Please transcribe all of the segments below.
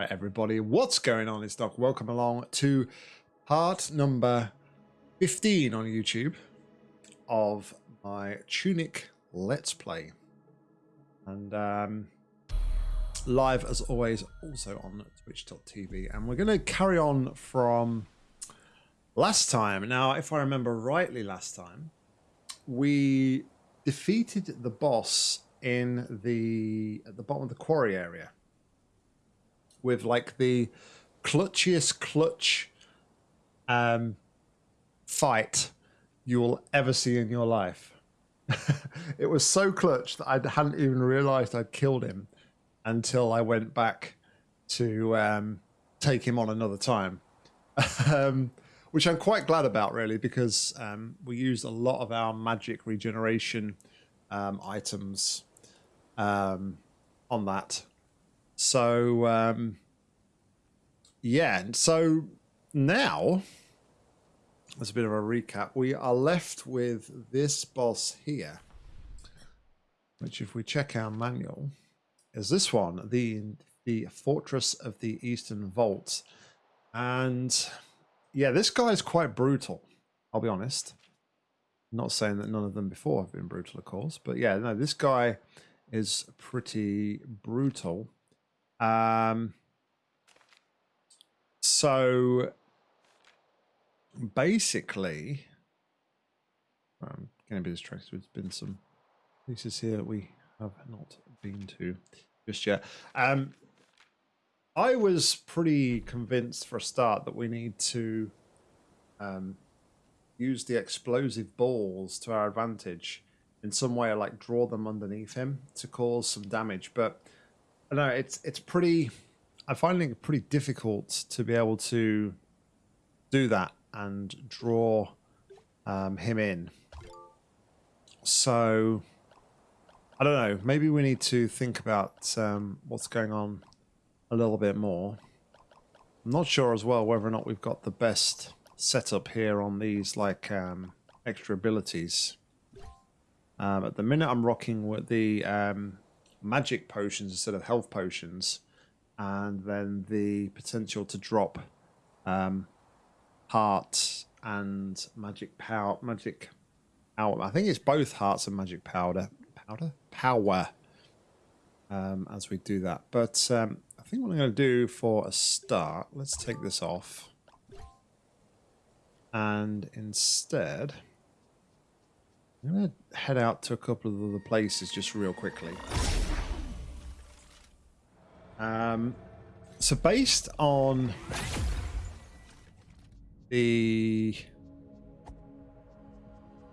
Right, everybody, what's going on? It's Doc. Welcome along to part number 15 on YouTube of my Tunic Let's Play. And um, live, as always, also on twitch.tv. And we're going to carry on from last time. Now, if I remember rightly last time, we defeated the boss in the at the bottom of the quarry area with like the clutchiest clutch um, fight you will ever see in your life. it was so clutch that I hadn't even realized I'd killed him until I went back to um, take him on another time. um, which I'm quite glad about, really, because um, we used a lot of our magic regeneration um, items um, on that. So, um, yeah, so now, as a bit of a recap, we are left with this boss here, which if we check our manual, is this one, the the Fortress of the Eastern Vault. And yeah, this guy is quite brutal, I'll be honest. not saying that none of them before have been brutal, of course, but yeah, no, this guy is pretty brutal. Um, so basically, I'm going to be distracted. There's been some places here that we have not been to just yet. Um, I was pretty convinced for a start that we need to um, use the explosive balls to our advantage in some way, like draw them underneath him to cause some damage. But I know it's it's pretty. I'm finding it pretty difficult to be able to do that and draw um, him in. So I don't know. Maybe we need to think about um, what's going on a little bit more. I'm not sure as well whether or not we've got the best setup here on these like um, extra abilities. Um, at the minute I'm rocking with the um, magic potions instead of health potions and then the potential to drop um, heart and magic power magic power I think it's both hearts and magic powder powder? Power um, as we do that. But um, I think what I'm going to do for a start let's take this off. And instead I'm going to head out to a couple of other places just real quickly um, so based on the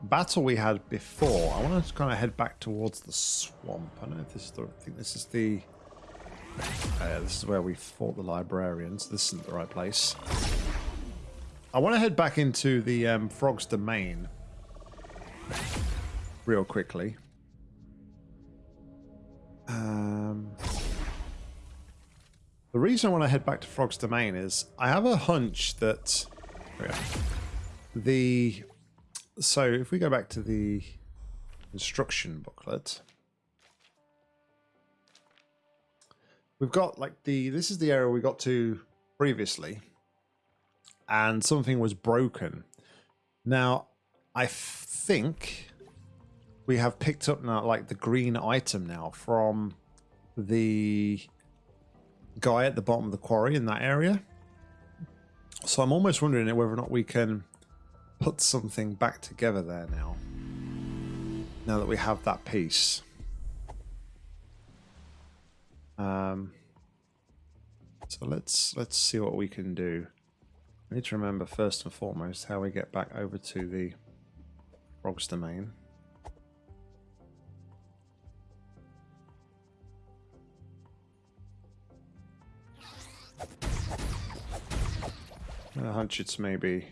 battle we had before, I want to kind of head back towards the swamp. I don't know if this is the. I think this is the. Uh, this is where we fought the librarians. This isn't the right place. I want to head back into the um, Frog's Domain real quickly. Um, the reason I want to head back to Frog's Domain is I have a hunch that the so if we go back to the instruction booklet we've got like the this is the area we got to previously and something was broken. Now I think we have picked up now like the green item now from the guy at the bottom of the quarry in that area. So I'm almost wondering whether or not we can put something back together there now. Now that we have that piece. Um, so let's let's see what we can do. I need to remember first and foremost how we get back over to the Frog's Domain. I hunch it's maybe...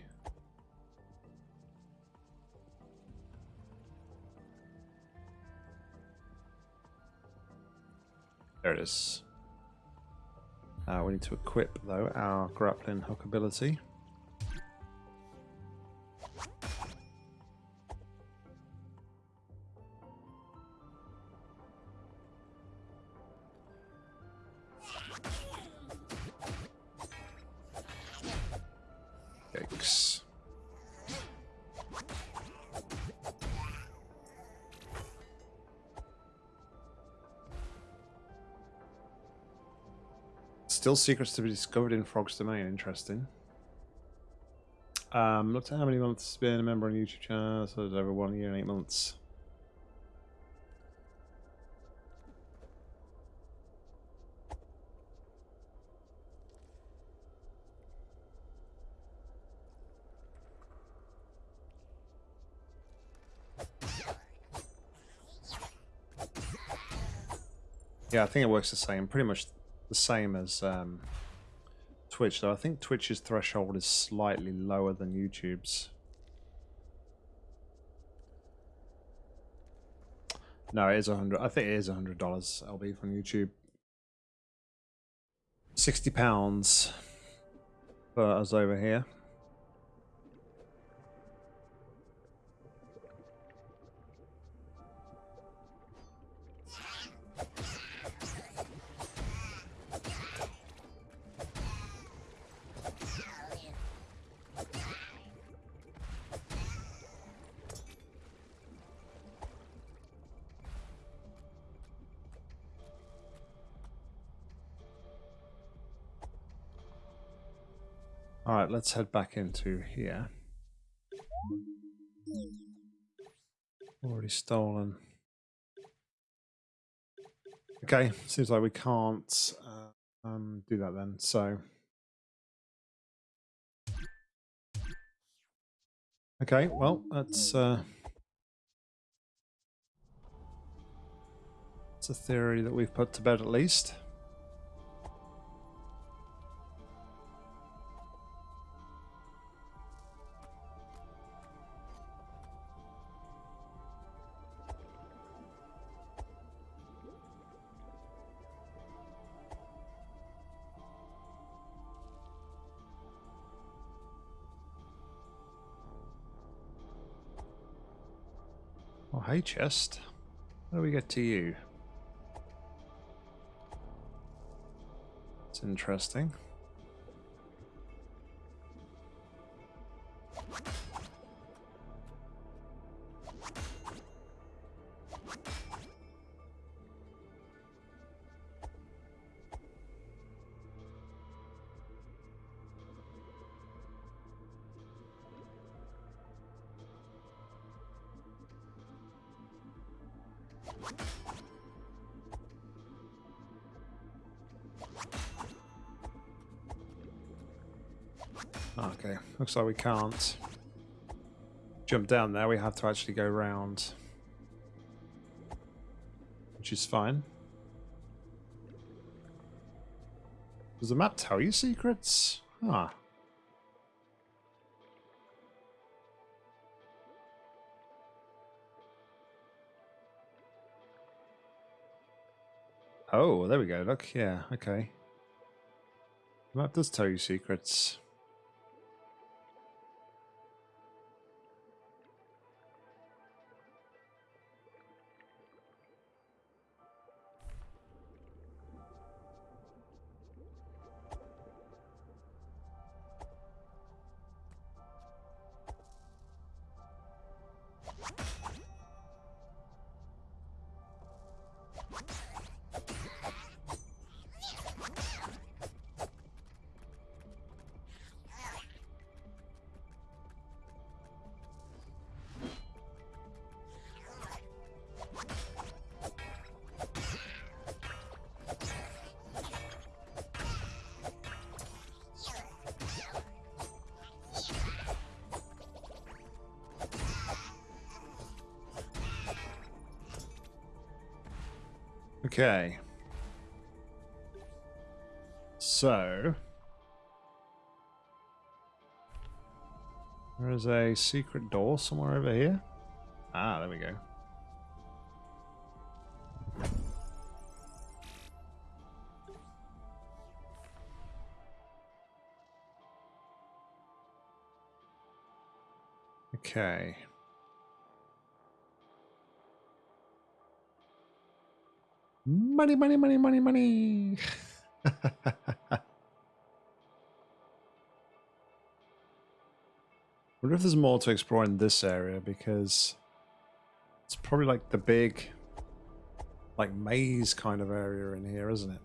There it is. Uh, we need to equip, though, our grappling hook ability. Still secrets to be discovered in Frog's Domain. Interesting. Um, looked at how many months been a member on YouTube channel. So it's over one year and eight months. Yeah, I think it works the same. Pretty much the same as um, Twitch, though. I think Twitch's threshold is slightly lower than YouTube's. No, it is a hundred. I think it is a hundred dollars. LB from YouTube. Sixty pounds for us over here. Alright, let's head back into here. Already stolen. Okay, seems like we can't uh, um, do that then, so... Okay, well, that's... Uh, it's a theory that we've put to bed at least. Chest. How do we get to you? It's interesting. Okay, looks like we can't jump down there. We have to actually go round, which is fine. Does the map tell you secrets? Ah. Oh, there we go. Look, yeah, okay. The map does tell you secrets. Okay. So... There is a secret door somewhere over here. Ah, there we go. Okay. Money, money, money, money, money. wonder if there's more to explore in this area because it's probably like the big like maze kind of area in here, isn't it?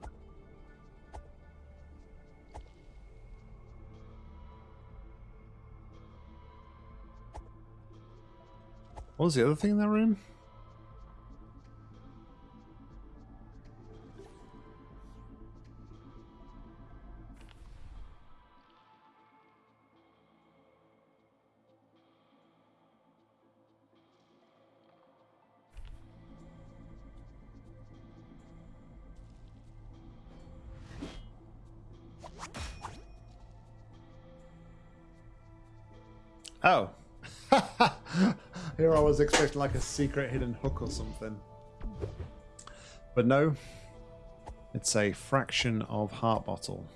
What was the other thing in that room? Expecting like a secret hidden hook or something. But no. It's a fraction of heart bottle.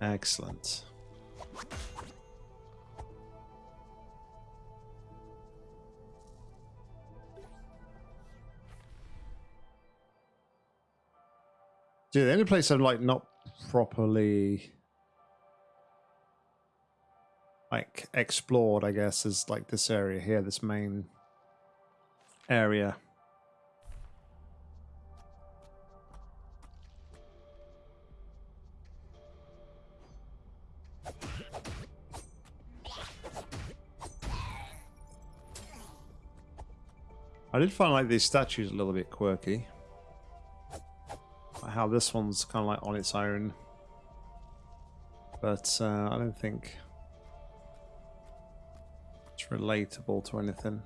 Excellent. Dude, the only place I'm like not properly like explored, I guess, is like this area here, this main area. I did find like these statues a little bit quirky. How this one's kind of like on its own. But uh, I don't think relatable to anything.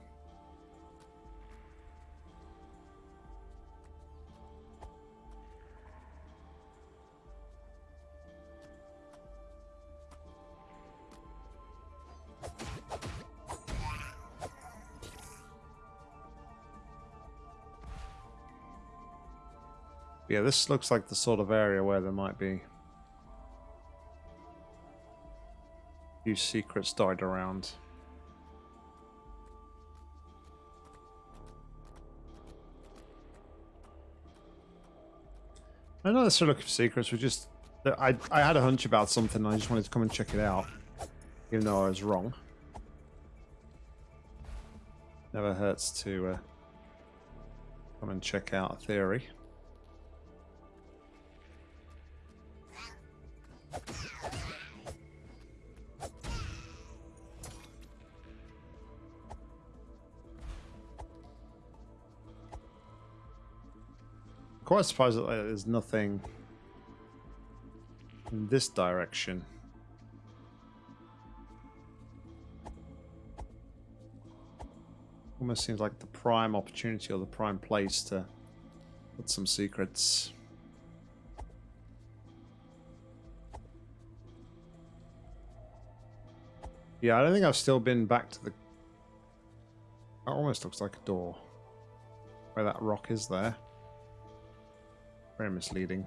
Yeah, this looks like the sort of area where there might be a few secrets died around. I'm not necessarily looking for secrets. We just, I, I had a hunch about something. I just wanted to come and check it out, even though I was wrong. Never hurts to uh, come and check out a theory. Quite surprised that there's nothing in this direction. Almost seems like the prime opportunity or the prime place to put some secrets. Yeah, I don't think I've still been back to the... That almost looks like a door. Where that rock is there. Very misleading.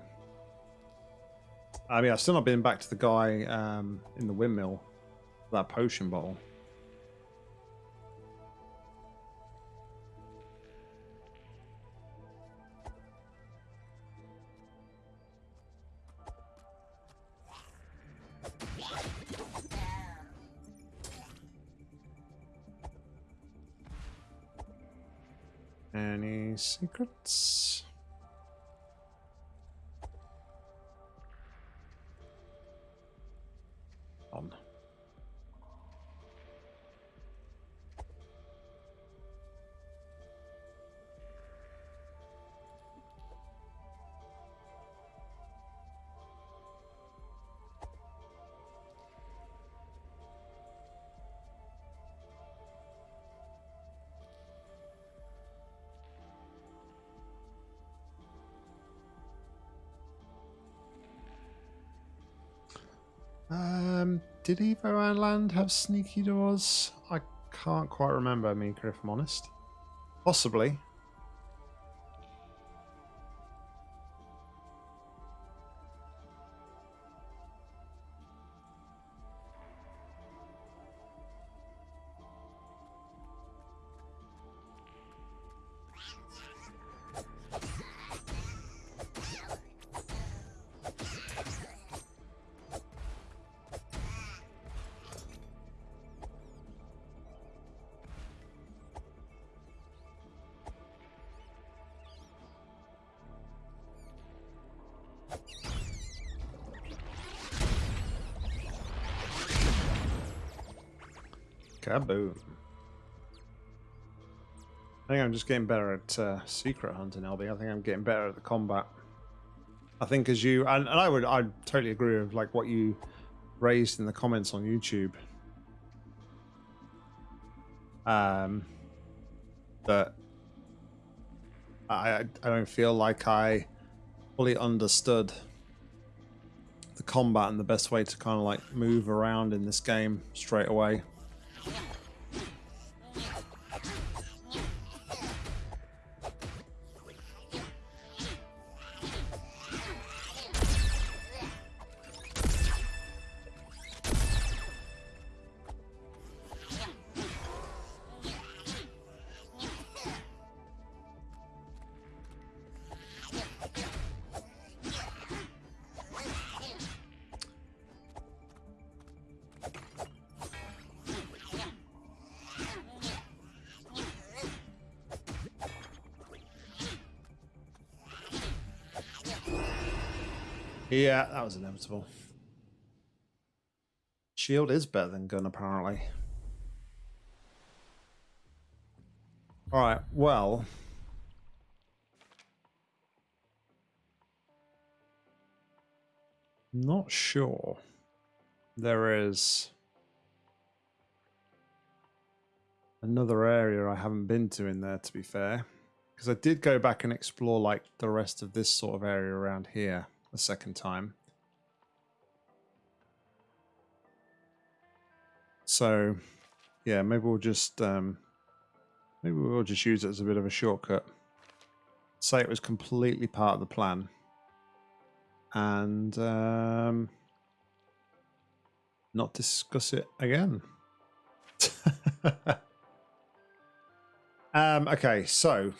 I mean, I've still not been back to the guy um, in the windmill, that potion bottle. Any secrets? Um, did Evoland have sneaky doors? I can't quite remember, Mika, if I'm honest. Possibly. Just getting better at uh, secret hunting, LB. I think I'm getting better at the combat. I think as you and, and I would I totally agree with like what you raised in the comments on YouTube. Um that I I don't feel like I fully understood the combat and the best way to kind of like move around in this game straight away. Yeah, that was inevitable. Shield is better than gun, apparently. Alright, well... Not sure. There is... Another area I haven't been to in there, to be fair. Because I did go back and explore, like, the rest of this sort of area around here a second time. So, yeah, maybe we'll just um, maybe we'll just use it as a bit of a shortcut. Say it was completely part of the plan, and um, not discuss it again. um, okay, so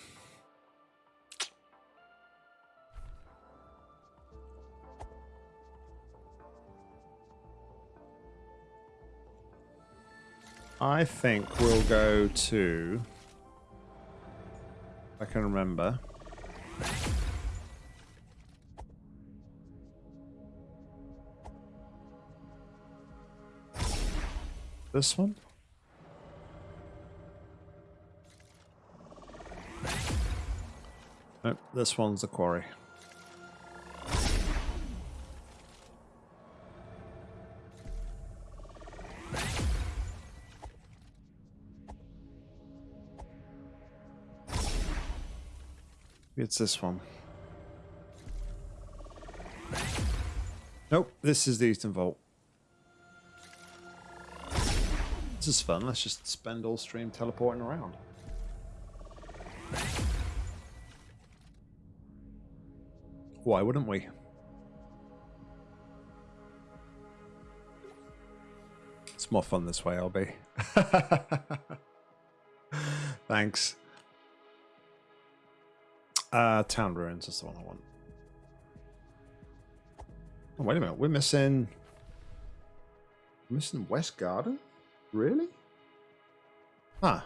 I think we'll go to... I can remember. This one? Nope, this one's the quarry. It's this one. Nope, this is the Eastern Vault. This is fun. Let's just spend all stream teleporting around. Why wouldn't we? It's more fun this way, LB. Thanks. Uh, town ruins is the one I want. Oh, wait a minute. We're missing... We're missing West Garden? Really? Huh.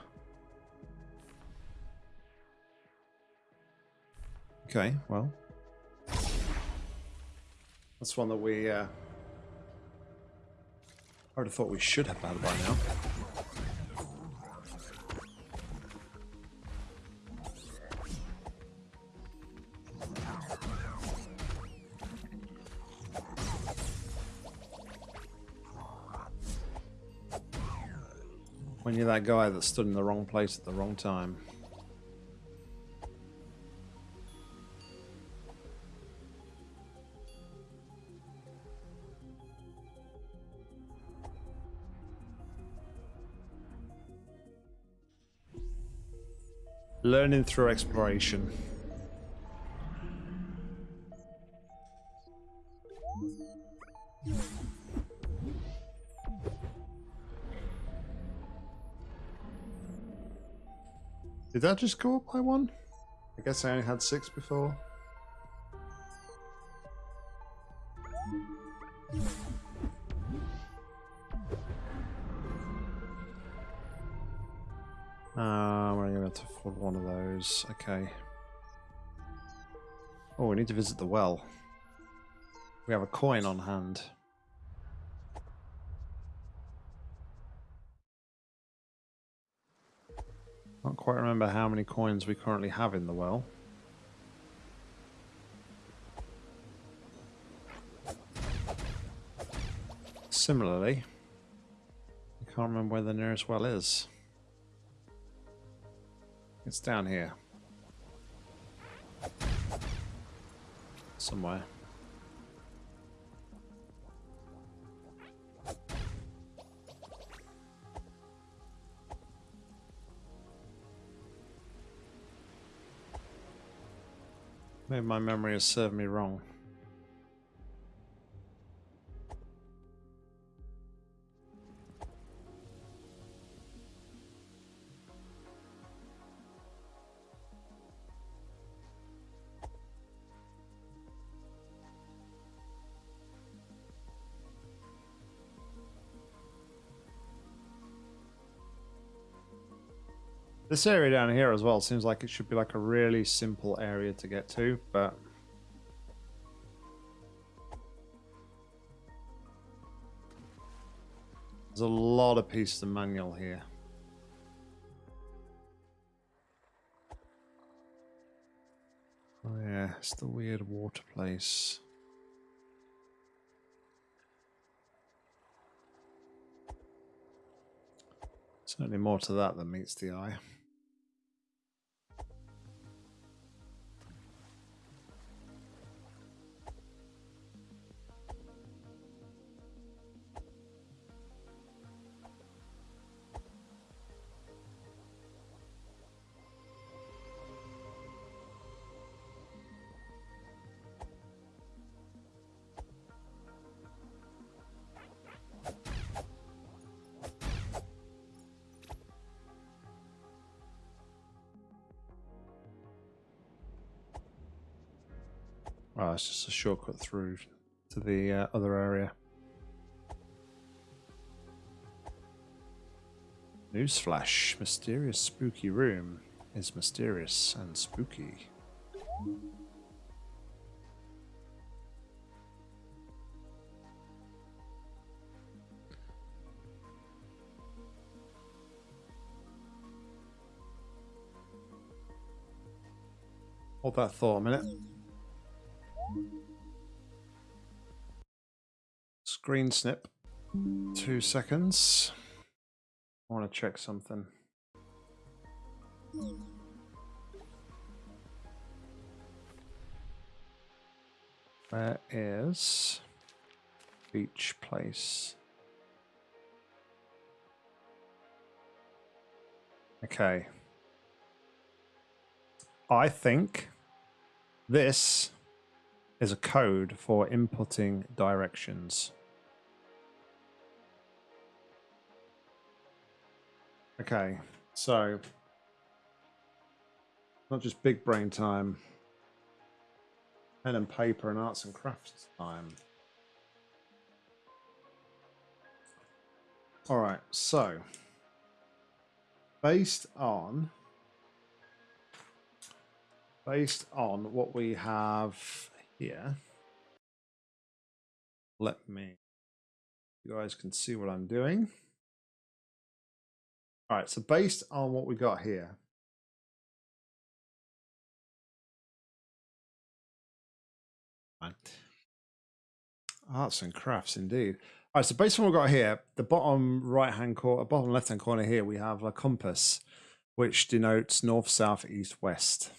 Okay, well. That's one that we... Uh, I would have thought we should have had by now. When you're that guy that stood in the wrong place at the wrong time. Learning through exploration. Did that just go up by one? I guess I only had six before. Uh, we're going to have to afford one of those. Okay. Oh, we need to visit the well. We have a coin on hand. Can't quite remember how many coins we currently have in the well. Similarly, I can't remember where the nearest well is. It's down here. Somewhere. Maybe my memory has served me wrong. This area down here as well seems like it should be like a really simple area to get to, but... There's a lot of pieces of manual here. Oh yeah, it's the weird water place. Certainly more to that than meets the eye. Shortcut through to the uh, other area. Newsflash. Mysterious spooky room is mysterious and spooky. Hold that thought a minute. Screen snip. Two seconds. I want to check something. Where is beach place? Okay. I think this is a code for inputting directions. Okay, so not just big brain time, pen and paper and arts and crafts time. All right, so based on based on what we have here. Let me, you guys can see what I'm doing. All right, so based on what we got here, Arts and crafts, indeed. All right, so based on what we've got here, the bottom right-hand corner, bottom left-hand corner here, we have a compass, which denotes north, south, east, west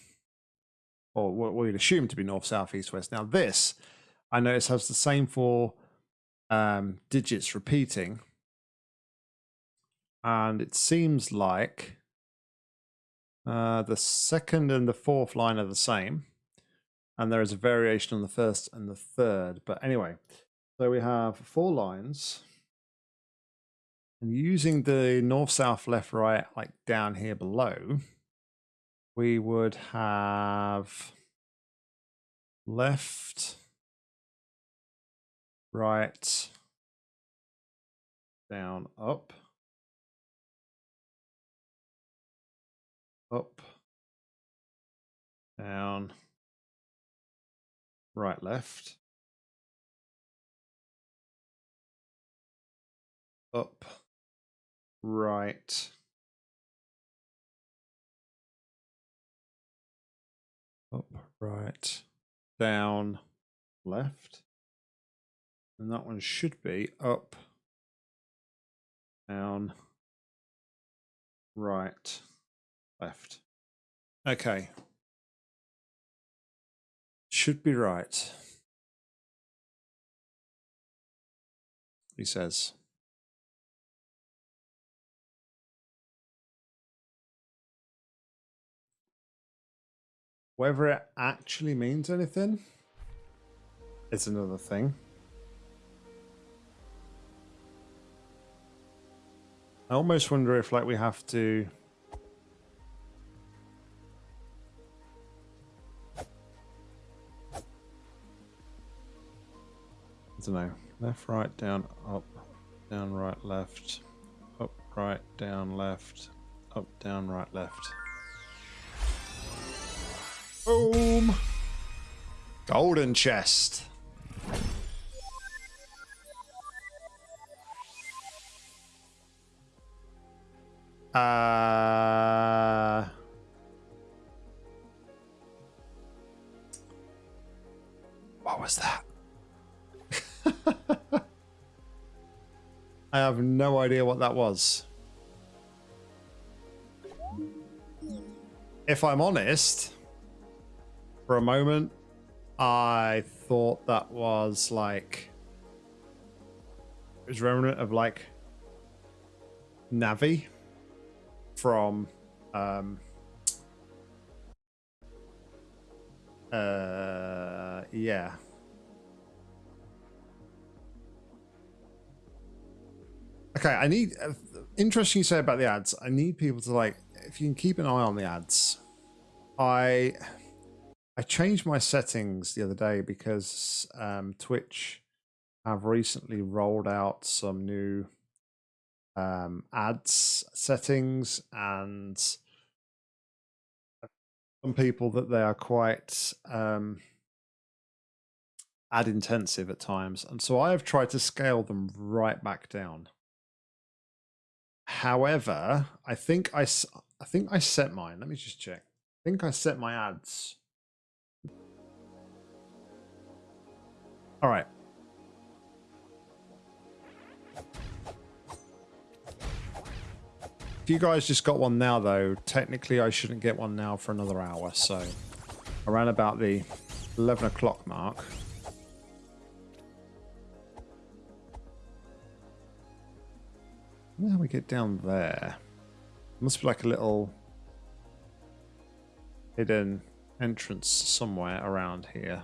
or what we'd assume to be north, south, east, west. Now this, I notice has the same four um, digits repeating. And it seems like uh, the second and the fourth line are the same. And there is a variation on the first and the third. But anyway, so we have four lines. And using the north, south, left, right, like down here below, we would have left, right, down, up, up, down, right, left, up, right, up, right, down, left. And that one should be up, down, right, left. Okay. Should be right. He says. Whether it actually means anything is another thing. I almost wonder if like we have to I don't know. Left, right, down, up, down, right, left, up, right, down, left, up, down, right, left. Boom! Golden chest. Uh... What was that? I have no idea what that was. If I'm honest, for a moment, I thought that was like it was remnant of like Navi from um uh yeah Okay, I need. Uh, interesting you say about the ads. I need people to like. If you can keep an eye on the ads, I I changed my settings the other day because um, Twitch have recently rolled out some new um, ads settings and some people that they are quite um, ad intensive at times, and so I have tried to scale them right back down. However, I think I, I think I set mine. Let me just check. I think I set my ads. All right. If you guys just got one now, though, technically I shouldn't get one now for another hour. So around about the 11 o'clock mark. How we get down there? Must be like a little hidden entrance somewhere around here.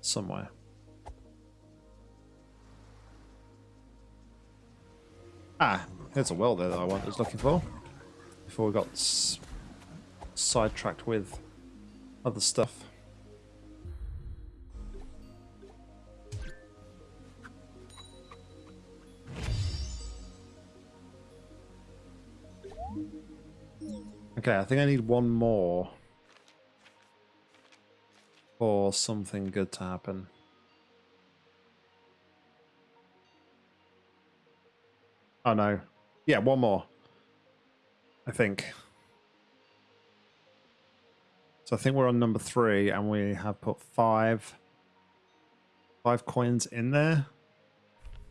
Somewhere. Ah, there's a well there that I was looking for. Before we got sidetracked with other stuff. Okay, I think I need one more for something good to happen. Oh no. Yeah, one more. I think. So I think we're on number three and we have put five five coins in there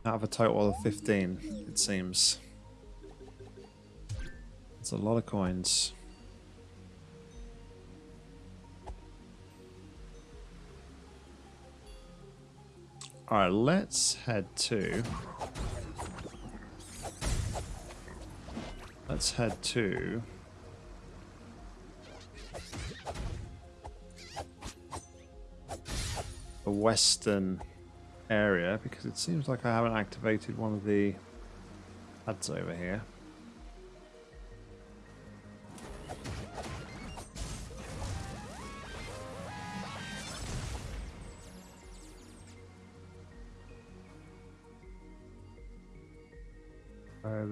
out of a total of 15, it seems. It's a lot of coins. Alright, let's head to Let's head to... the western area because it seems like I haven't activated one of the ads over here.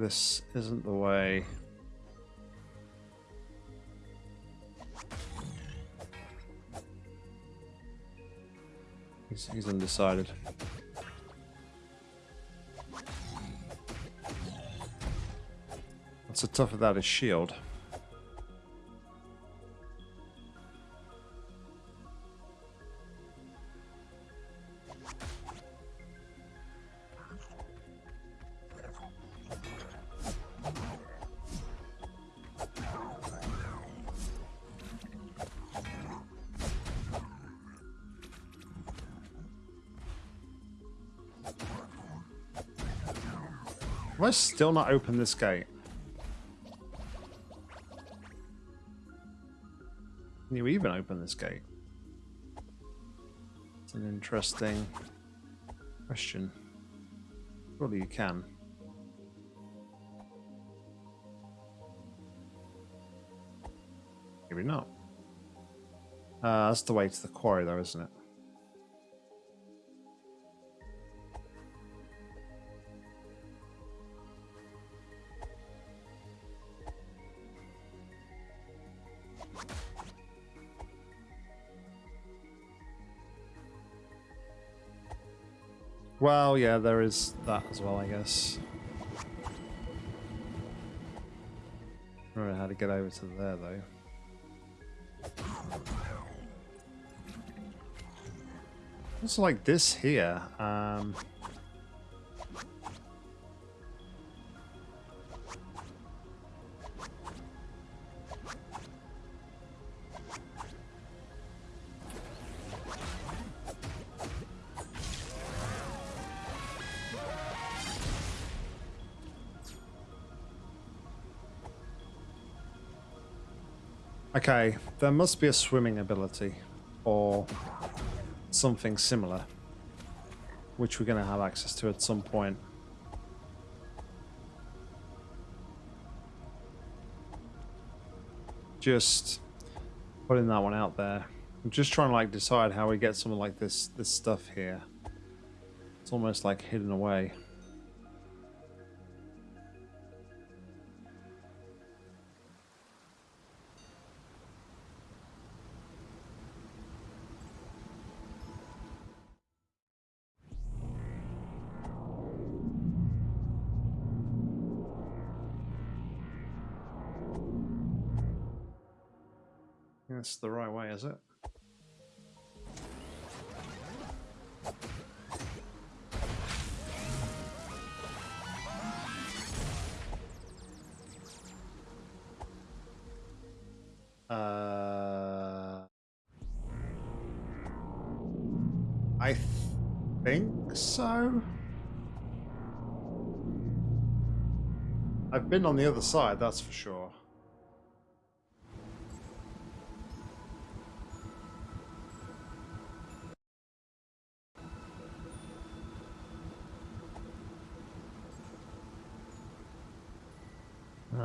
this isn't the way. He's, he's undecided. What's the tough of that is shield. I still not opened this gate? Can you even open this gate? It's an interesting question. Surely you can. Maybe not. Uh, that's the way to the quarry though, isn't it? Well, yeah, there is that as well, I guess. I don't know how to get over to there, though. It's like this here. Um, Okay, there must be a swimming ability or something similar, which we're going to have access to at some point. Just putting that one out there. I'm just trying to like decide how we get something like this this stuff here. It's almost like hidden away. That's the right way, is it? Uh, I think so. I've been on the other side, that's for sure.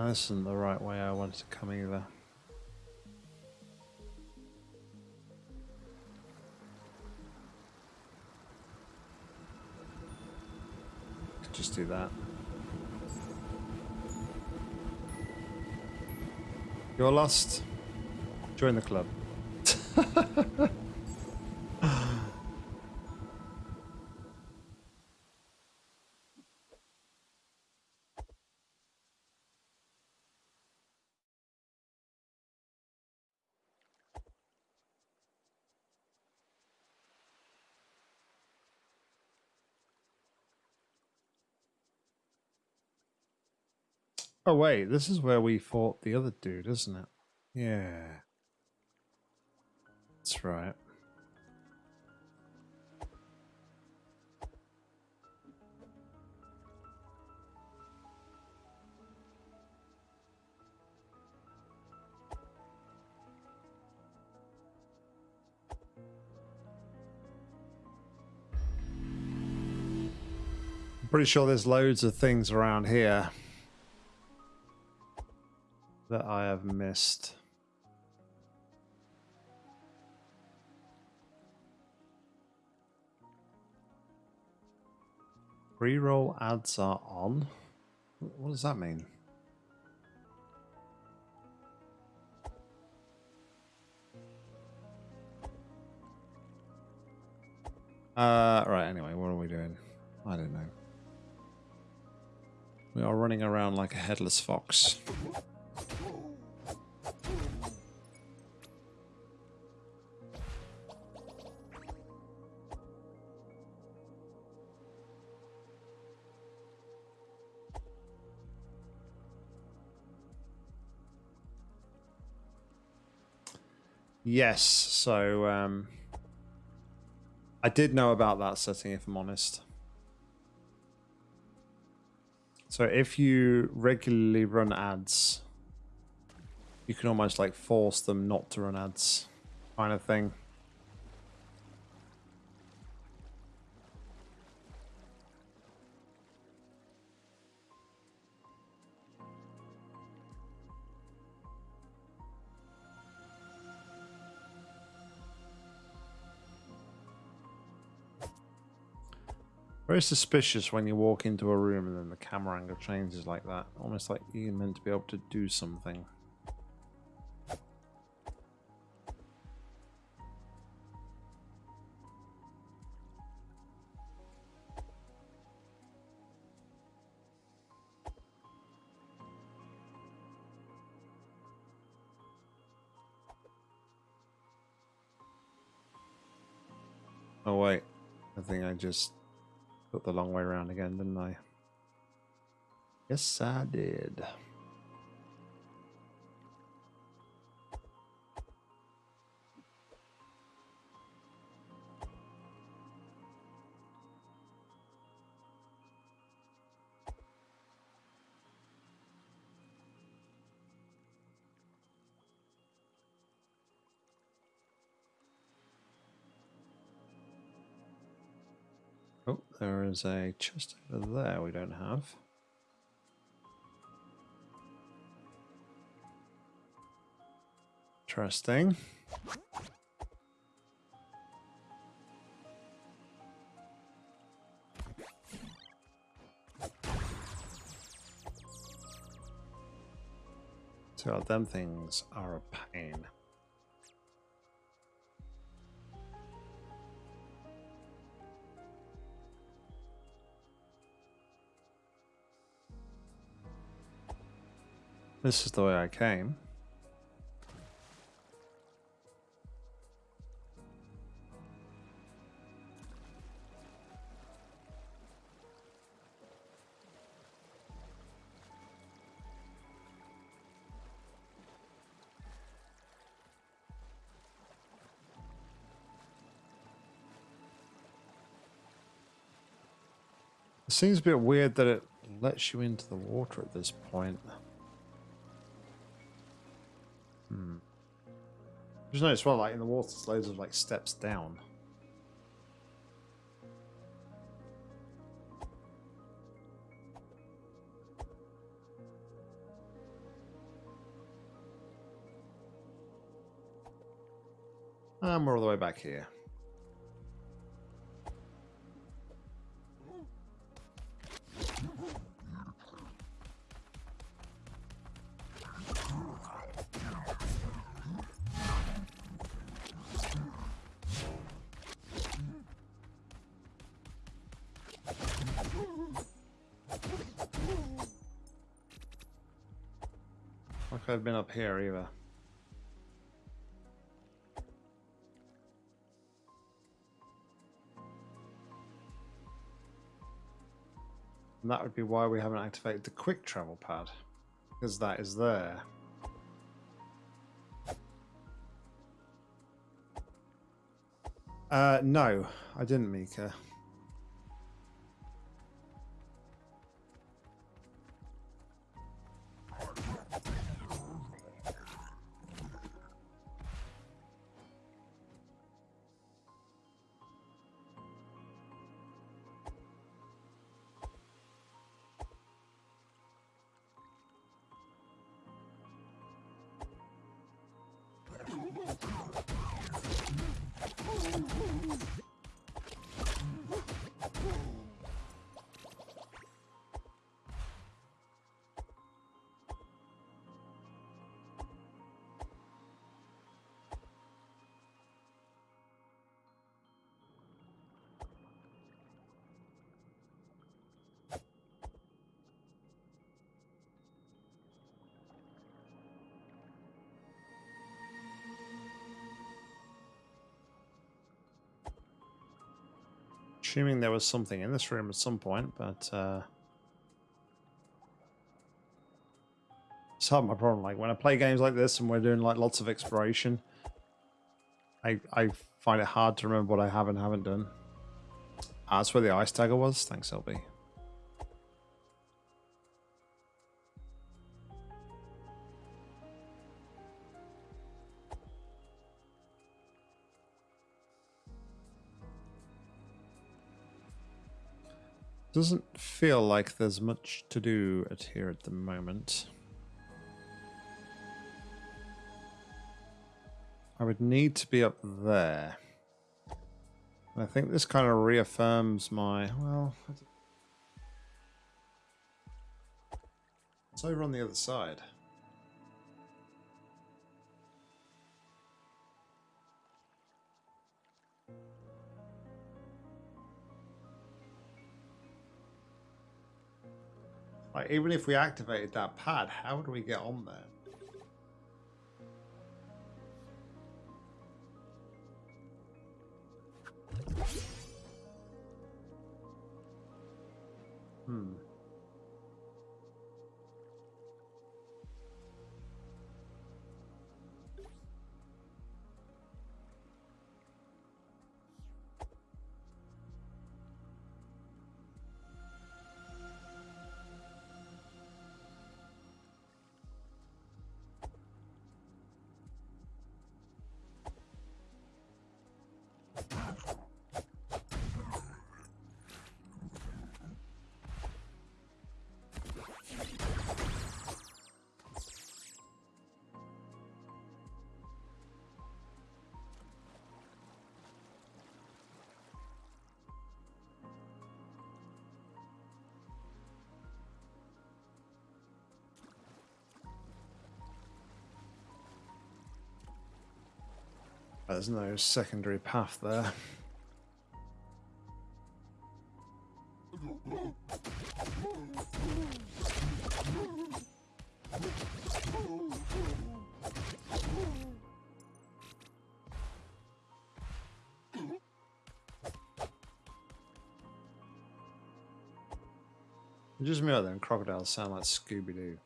No, this isn't the right way I wanted to come either. Just do that. You're lost. Join the club. Oh wait, this is where we fought the other dude, isn't it? Yeah. That's right. Pretty sure there's loads of things around here that I have missed? Pre-roll ads are on? What does that mean? Uh, right, anyway, what are we doing? I don't know. We are running around like a headless fox. Yes, so um, I did know about that setting, if I'm honest. So if you regularly run ads, you can almost like force them not to run ads, kind of thing. Very suspicious when you walk into a room and then the camera angle changes like that. Almost like you're meant to be able to do something. Just Got the long way around again, didn't I? Yes, I did. Oh, there is a chest over there we don't have. Interesting. So them things are a pain. This is the way I came. It seems a bit weird that it lets you into the water at this point. Hmm. Just notice well, like in the water, there's loads of like steps down. And we're all the way back here. I've been up here either. And that would be why we haven't activated the quick travel pad. Because that is there. Uh, no, I didn't, Mika. Assuming there was something in this room at some point, but uh, it's hard my problem. Like when I play games like this and we're doing like lots of exploration, I I find it hard to remember what I have and haven't done. Ah, that's where the ice tagger was. Thanks, LB. Doesn't feel like there's much to do at here at the moment. I would need to be up there. I think this kind of reaffirms my, well, it's over on the other side. Like, even if we activated that pad, how do we get on there? Hmm. There's no secondary path there. Just me out there and crocodiles sound like Scooby-Doo.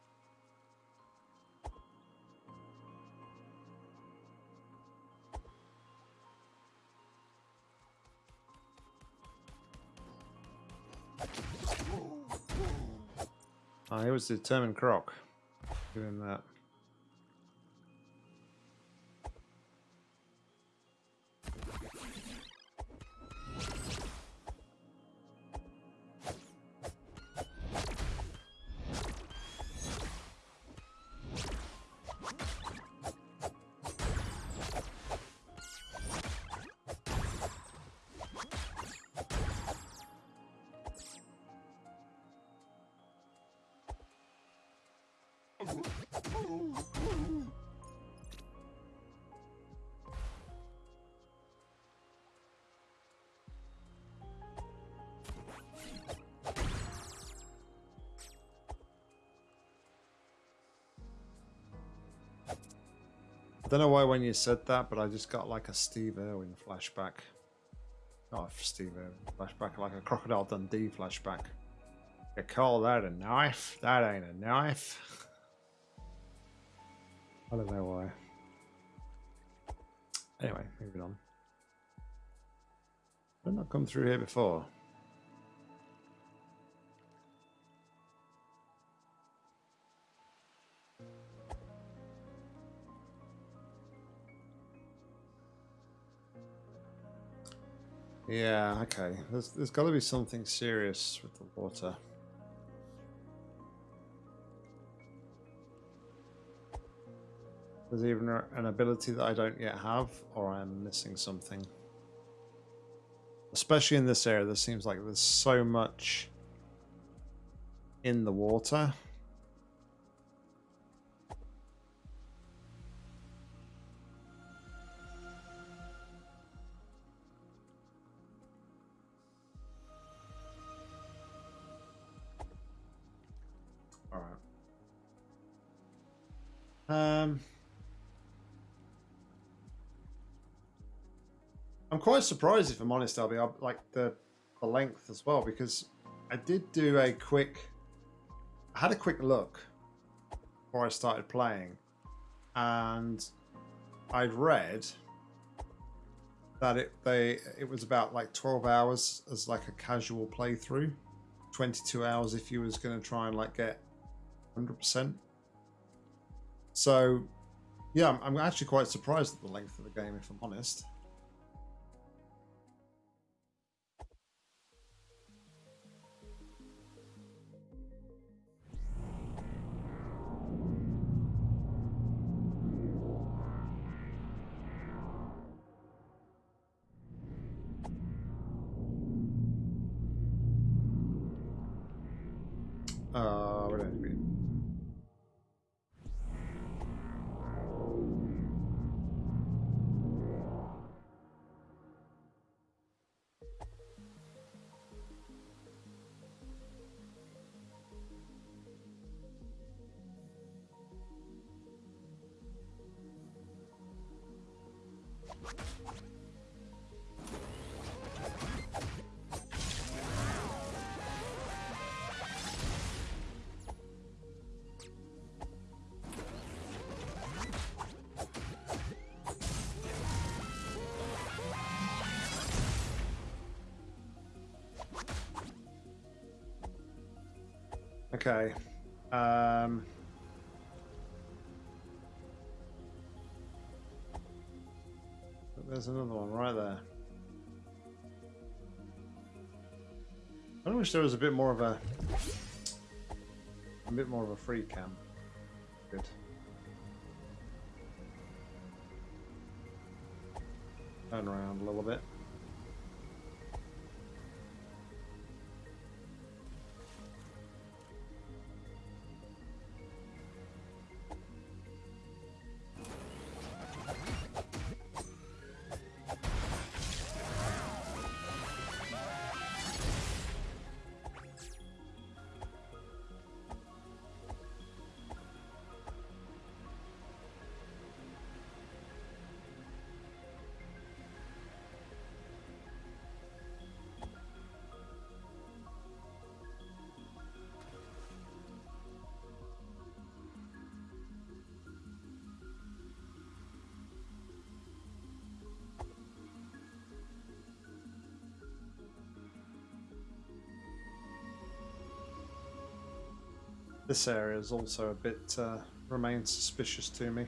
Was determined croc doing that. I don't know why when you said that, but I just got like a Steve Irwin flashback. Oh, Steve Irwin flashback, like a Crocodile Dundee flashback. You call that a knife? That ain't a knife. I don't know why. Anyway, moving on. I've not come through here before. Yeah, okay. There's, there's got to be something serious with the water. There's even an ability that I don't yet have, or I'm missing something. Especially in this area, there seems like there's so much in the water. Quite surprised, if I'm honest, I'll be like the the length as well because I did do a quick. I had a quick look before I started playing, and I'd read that it they it was about like 12 hours as like a casual playthrough 22 hours if you was going to try and like get 100% so yeah I'm, I'm actually quite surprised at the length of the game if i'm honest Okay. Um, there's another one right there. I wish there was a bit more of a a bit more of a free cam. Good. This area is also a bit uh, remains suspicious to me.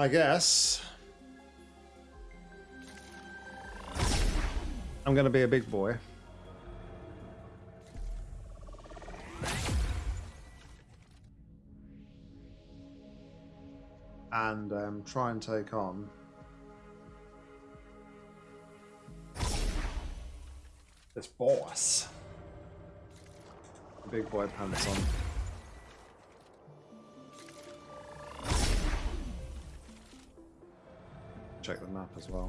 I guess I'm gonna be a big boy. and um, try and take on this boss. Big boy pants on. As well.